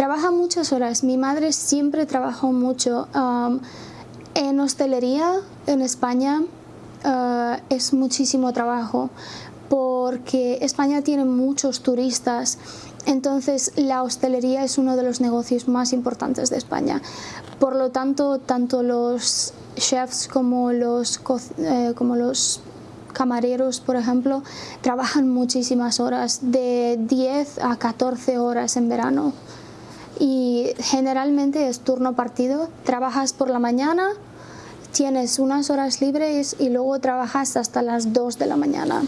Trabaja muchas horas. Mi madre siempre trabajó mucho. Um, en hostelería en España uh, es muchísimo trabajo porque España tiene muchos turistas entonces la hostelería es uno de los negocios más importantes de España. Por lo tanto, tanto los chefs como los, eh, como los camareros, por ejemplo, trabajan muchísimas horas, de 10 a 14 horas en verano. Generalmente es turno partido, trabajas por la mañana, tienes unas horas libres y luego trabajas hasta las 2 de la mañana.